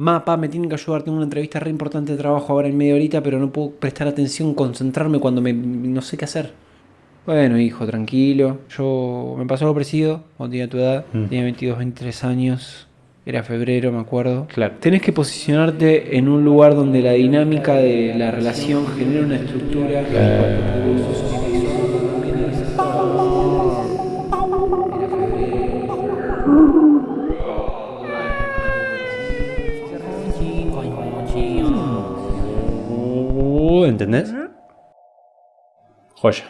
Mapa, me tienen que ayudar, tengo una entrevista re importante de trabajo ahora en media horita, pero no puedo prestar atención, concentrarme cuando me, no sé qué hacer. Bueno, hijo, tranquilo. Yo me pasó algo parecido cuando tenía tu edad. Mm. Tenía 22, 23 años. Era febrero, me acuerdo. Claro. Tenés que posicionarte en un lugar donde la dinámica de la relación genera una estructura. Uh, ¿Entendés? Joya.